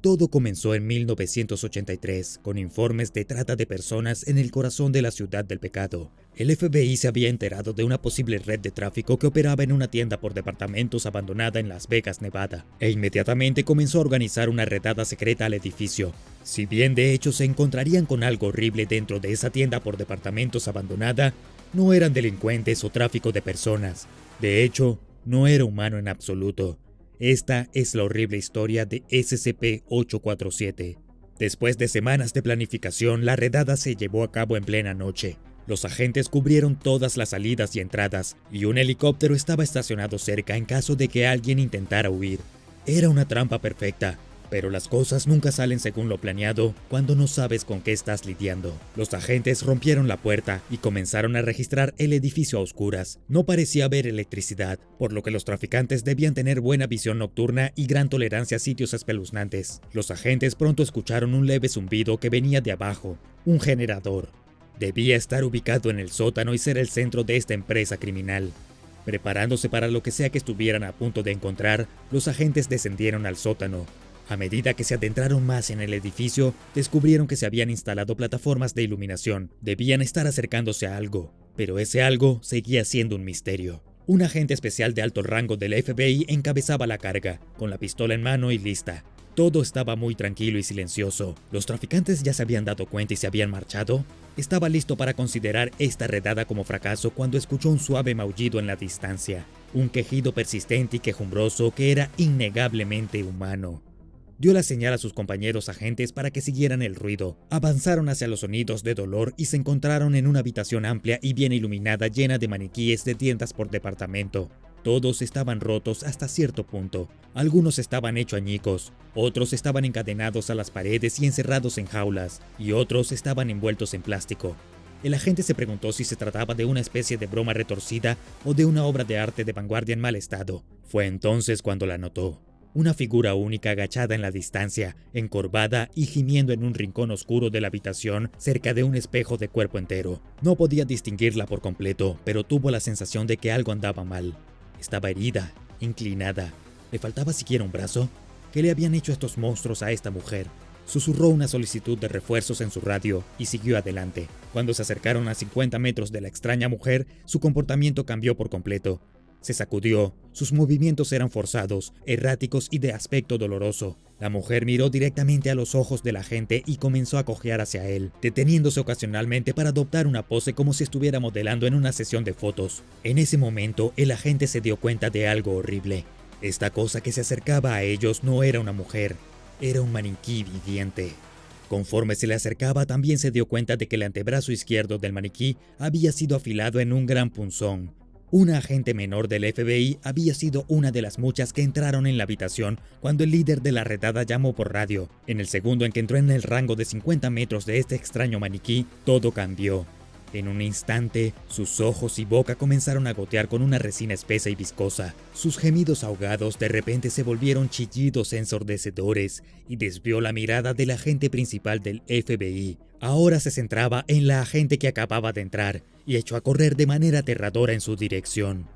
Todo comenzó en 1983 con informes de trata de personas en el corazón de la ciudad del pecado. El FBI se había enterado de una posible red de tráfico que operaba en una tienda por departamentos abandonada en Las Vegas, Nevada, e inmediatamente comenzó a organizar una redada secreta al edificio. Si bien de hecho se encontrarían con algo horrible dentro de esa tienda por departamentos abandonada, no eran delincuentes o tráfico de personas. De hecho, no era humano en absoluto. Esta es la horrible historia de SCP-847. Después de semanas de planificación, la redada se llevó a cabo en plena noche. Los agentes cubrieron todas las salidas y entradas, y un helicóptero estaba estacionado cerca en caso de que alguien intentara huir. Era una trampa perfecta, pero las cosas nunca salen según lo planeado cuando no sabes con qué estás lidiando. Los agentes rompieron la puerta y comenzaron a registrar el edificio a oscuras. No parecía haber electricidad, por lo que los traficantes debían tener buena visión nocturna y gran tolerancia a sitios espeluznantes. Los agentes pronto escucharon un leve zumbido que venía de abajo, un generador. Debía estar ubicado en el sótano y ser el centro de esta empresa criminal. Preparándose para lo que sea que estuvieran a punto de encontrar, los agentes descendieron al sótano. A medida que se adentraron más en el edificio, descubrieron que se habían instalado plataformas de iluminación. Debían estar acercándose a algo, pero ese algo seguía siendo un misterio. Un agente especial de alto rango del FBI encabezaba la carga, con la pistola en mano y lista. Todo estaba muy tranquilo y silencioso. ¿Los traficantes ya se habían dado cuenta y se habían marchado? Estaba listo para considerar esta redada como fracaso cuando escuchó un suave maullido en la distancia. Un quejido persistente y quejumbroso que era innegablemente humano. Dio la señal a sus compañeros agentes para que siguieran el ruido. Avanzaron hacia los sonidos de dolor y se encontraron en una habitación amplia y bien iluminada llena de maniquíes de tiendas por departamento. Todos estaban rotos hasta cierto punto. Algunos estaban hechos añicos, otros estaban encadenados a las paredes y encerrados en jaulas, y otros estaban envueltos en plástico. El agente se preguntó si se trataba de una especie de broma retorcida o de una obra de arte de vanguardia en mal estado. Fue entonces cuando la notó. Una figura única agachada en la distancia, encorvada y gimiendo en un rincón oscuro de la habitación cerca de un espejo de cuerpo entero. No podía distinguirla por completo, pero tuvo la sensación de que algo andaba mal. Estaba herida, inclinada. ¿Le faltaba siquiera un brazo? ¿Qué le habían hecho estos monstruos a esta mujer? Susurró una solicitud de refuerzos en su radio y siguió adelante. Cuando se acercaron a 50 metros de la extraña mujer, su comportamiento cambió por completo. Se sacudió, sus movimientos eran forzados, erráticos y de aspecto doloroso. La mujer miró directamente a los ojos del agente y comenzó a cojear hacia él, deteniéndose ocasionalmente para adoptar una pose como si estuviera modelando en una sesión de fotos. En ese momento, el agente se dio cuenta de algo horrible. Esta cosa que se acercaba a ellos no era una mujer, era un maniquí viviente. Conforme se le acercaba, también se dio cuenta de que el antebrazo izquierdo del maniquí había sido afilado en un gran punzón, una agente menor del FBI había sido una de las muchas que entraron en la habitación cuando el líder de la redada llamó por radio. En el segundo en que entró en el rango de 50 metros de este extraño maniquí, todo cambió. En un instante, sus ojos y boca comenzaron a gotear con una resina espesa y viscosa. Sus gemidos ahogados de repente se volvieron chillidos ensordecedores y desvió la mirada del agente principal del FBI. Ahora se centraba en la agente que acababa de entrar y echó a correr de manera aterradora en su dirección.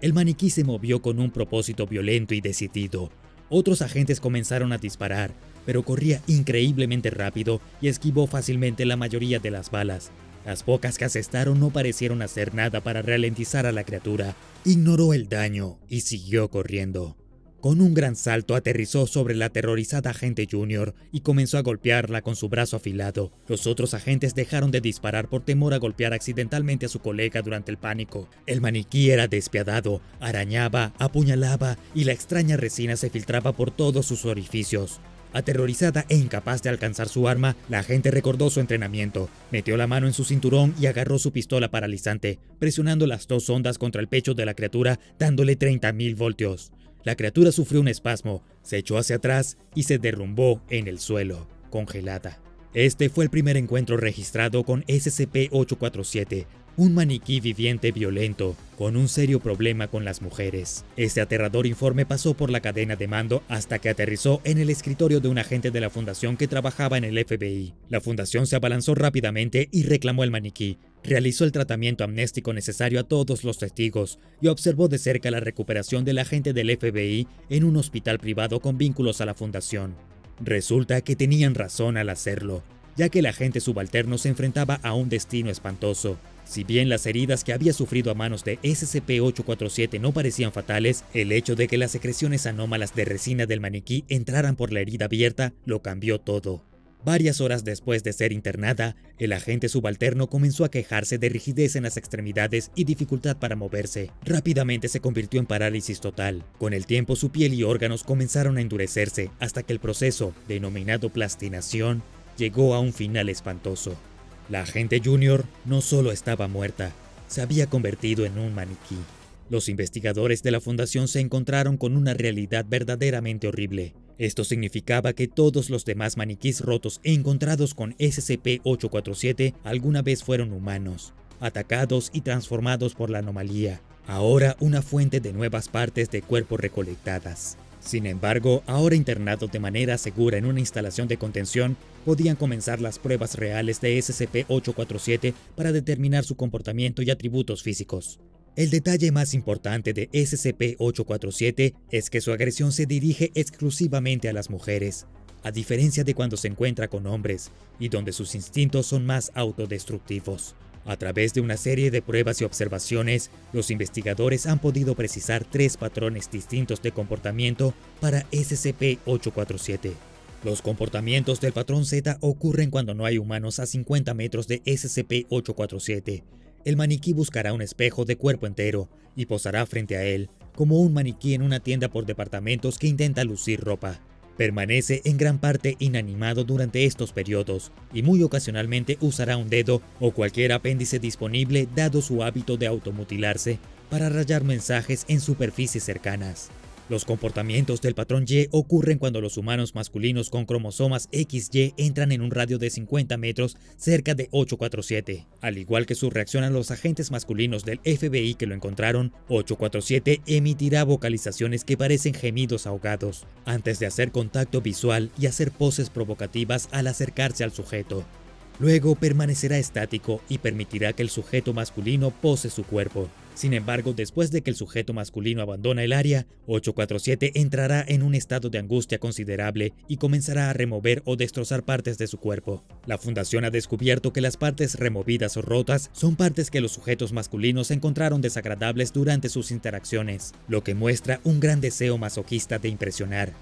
El maniquí se movió con un propósito violento y decidido. Otros agentes comenzaron a disparar, pero corría increíblemente rápido y esquivó fácilmente la mayoría de las balas. Las pocas que asestaron no parecieron hacer nada para ralentizar a la criatura. Ignoró el daño y siguió corriendo. Con un gran salto aterrizó sobre la aterrorizada agente Junior y comenzó a golpearla con su brazo afilado. Los otros agentes dejaron de disparar por temor a golpear accidentalmente a su colega durante el pánico. El maniquí era despiadado, arañaba, apuñalaba y la extraña resina se filtraba por todos sus orificios. Aterrorizada e incapaz de alcanzar su arma, la agente recordó su entrenamiento, metió la mano en su cinturón y agarró su pistola paralizante, presionando las dos ondas contra el pecho de la criatura, dándole 30.000 voltios. La criatura sufrió un espasmo, se echó hacia atrás y se derrumbó en el suelo, congelada. Este fue el primer encuentro registrado con SCP-847, un maniquí viviente violento, con un serio problema con las mujeres. Este aterrador informe pasó por la cadena de mando hasta que aterrizó en el escritorio de un agente de la fundación que trabajaba en el FBI. La fundación se abalanzó rápidamente y reclamó el maniquí. Realizó el tratamiento amnéstico necesario a todos los testigos y observó de cerca la recuperación del agente del FBI en un hospital privado con vínculos a la fundación. Resulta que tenían razón al hacerlo, ya que el agente subalterno se enfrentaba a un destino espantoso. Si bien las heridas que había sufrido a manos de SCP-847 no parecían fatales, el hecho de que las secreciones anómalas de resina del maniquí entraran por la herida abierta lo cambió todo. Varias horas después de ser internada, el agente subalterno comenzó a quejarse de rigidez en las extremidades y dificultad para moverse. Rápidamente se convirtió en parálisis total. Con el tiempo su piel y órganos comenzaron a endurecerse hasta que el proceso, denominado plastinación, llegó a un final espantoso. La agente Junior no solo estaba muerta, se había convertido en un maniquí. Los investigadores de la fundación se encontraron con una realidad verdaderamente horrible. Esto significaba que todos los demás maniquís rotos encontrados con SCP-847 alguna vez fueron humanos, atacados y transformados por la anomalía, ahora una fuente de nuevas partes de cuerpo recolectadas. Sin embargo, ahora internados de manera segura en una instalación de contención, podían comenzar las pruebas reales de SCP-847 para determinar su comportamiento y atributos físicos. El detalle más importante de SCP-847 es que su agresión se dirige exclusivamente a las mujeres, a diferencia de cuando se encuentra con hombres, y donde sus instintos son más autodestructivos. A través de una serie de pruebas y observaciones, los investigadores han podido precisar tres patrones distintos de comportamiento para SCP-847. Los comportamientos del patrón Z ocurren cuando no hay humanos a 50 metros de SCP-847. El maniquí buscará un espejo de cuerpo entero y posará frente a él, como un maniquí en una tienda por departamentos que intenta lucir ropa. Permanece en gran parte inanimado durante estos periodos y muy ocasionalmente usará un dedo o cualquier apéndice disponible dado su hábito de automutilarse para rayar mensajes en superficies cercanas. Los comportamientos del patrón Y ocurren cuando los humanos masculinos con cromosomas XY entran en un radio de 50 metros cerca de 847. Al igual que su reacción a los agentes masculinos del FBI que lo encontraron, 847 emitirá vocalizaciones que parecen gemidos ahogados, antes de hacer contacto visual y hacer poses provocativas al acercarse al sujeto. Luego permanecerá estático y permitirá que el sujeto masculino pose su cuerpo. Sin embargo, después de que el sujeto masculino abandona el área, 847 entrará en un estado de angustia considerable y comenzará a remover o destrozar partes de su cuerpo. La fundación ha descubierto que las partes removidas o rotas son partes que los sujetos masculinos encontraron desagradables durante sus interacciones, lo que muestra un gran deseo masoquista de impresionar.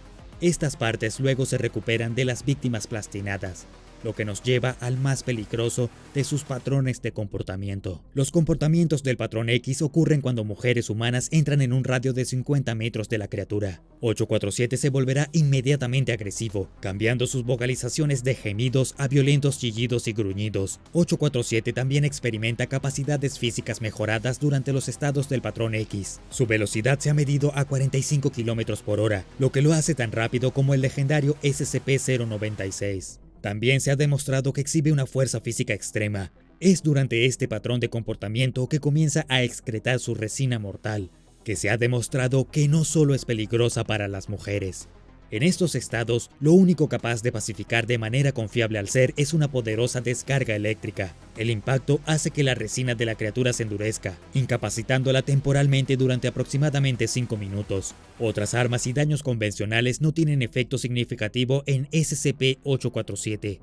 Estas partes luego se recuperan de las víctimas plastinadas, lo que nos lleva al más peligroso de sus patrones de comportamiento. Los comportamientos del patrón X ocurren cuando mujeres humanas entran en un radio de 50 metros de la criatura. 847 se volverá inmediatamente agresivo, cambiando sus vocalizaciones de gemidos a violentos chillidos y gruñidos. 847 también experimenta capacidades físicas mejoradas durante los estados del patrón X. Su velocidad se ha medido a 45 km por hora, lo que lo hace tan rápido como el legendario SCP-096. También se ha demostrado que exhibe una fuerza física extrema. Es durante este patrón de comportamiento que comienza a excretar su resina mortal, que se ha demostrado que no solo es peligrosa para las mujeres, en estos estados, lo único capaz de pacificar de manera confiable al ser es una poderosa descarga eléctrica. El impacto hace que la resina de la criatura se endurezca, incapacitándola temporalmente durante aproximadamente 5 minutos. Otras armas y daños convencionales no tienen efecto significativo en SCP-847.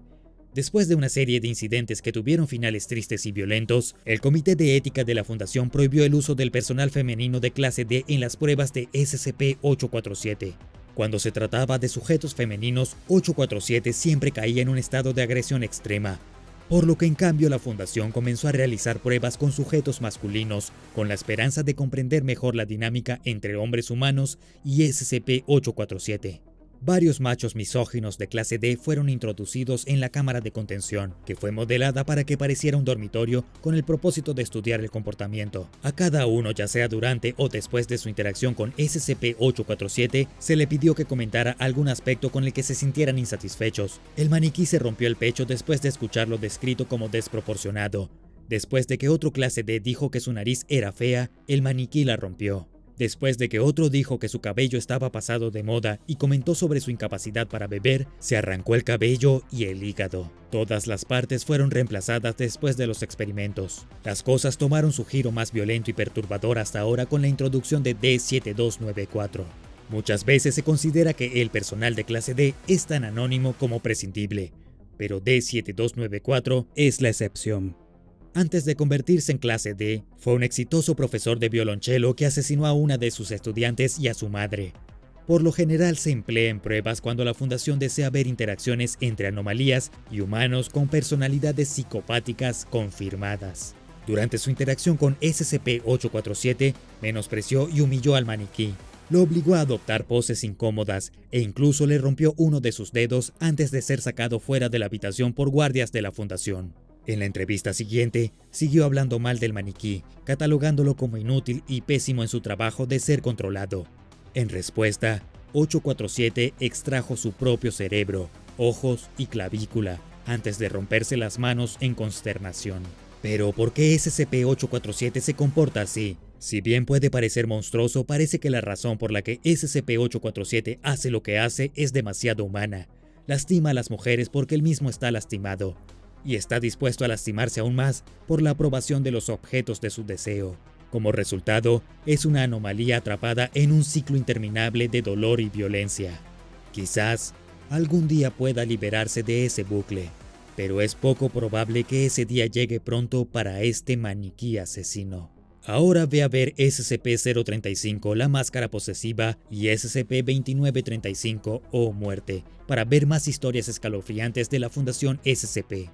Después de una serie de incidentes que tuvieron finales tristes y violentos, el Comité de Ética de la Fundación prohibió el uso del personal femenino de clase D en las pruebas de SCP-847. Cuando se trataba de sujetos femeninos, 847 siempre caía en un estado de agresión extrema, por lo que en cambio la fundación comenzó a realizar pruebas con sujetos masculinos, con la esperanza de comprender mejor la dinámica entre hombres humanos y SCP-847. Varios machos misóginos de clase D fueron introducidos en la cámara de contención, que fue modelada para que pareciera un dormitorio con el propósito de estudiar el comportamiento. A cada uno, ya sea durante o después de su interacción con SCP-847, se le pidió que comentara algún aspecto con el que se sintieran insatisfechos. El maniquí se rompió el pecho después de escucharlo descrito como desproporcionado. Después de que otro clase D dijo que su nariz era fea, el maniquí la rompió después de que otro dijo que su cabello estaba pasado de moda y comentó sobre su incapacidad para beber, se arrancó el cabello y el hígado. Todas las partes fueron reemplazadas después de los experimentos. Las cosas tomaron su giro más violento y perturbador hasta ahora con la introducción de D7294. Muchas veces se considera que el personal de clase D es tan anónimo como prescindible, pero D7294 es la excepción. Antes de convertirse en clase D, fue un exitoso profesor de violonchelo que asesinó a una de sus estudiantes y a su madre. Por lo general se emplea en pruebas cuando la fundación desea ver interacciones entre anomalías y humanos con personalidades psicopáticas confirmadas. Durante su interacción con SCP-847, menospreció y humilló al maniquí, lo obligó a adoptar poses incómodas e incluso le rompió uno de sus dedos antes de ser sacado fuera de la habitación por guardias de la fundación. En la entrevista siguiente, siguió hablando mal del maniquí, catalogándolo como inútil y pésimo en su trabajo de ser controlado. En respuesta, 847 extrajo su propio cerebro, ojos y clavícula antes de romperse las manos en consternación. Pero ¿por qué SCP-847 se comporta así? Si bien puede parecer monstruoso, parece que la razón por la que SCP-847 hace lo que hace es demasiado humana. Lastima a las mujeres porque él mismo está lastimado, y está dispuesto a lastimarse aún más por la aprobación de los objetos de su deseo. Como resultado, es una anomalía atrapada en un ciclo interminable de dolor y violencia. Quizás algún día pueda liberarse de ese bucle, pero es poco probable que ese día llegue pronto para este maniquí asesino. Ahora ve a ver SCP-035, la máscara posesiva, y SCP-2935 o muerte, para ver más historias escalofriantes de la Fundación SCP.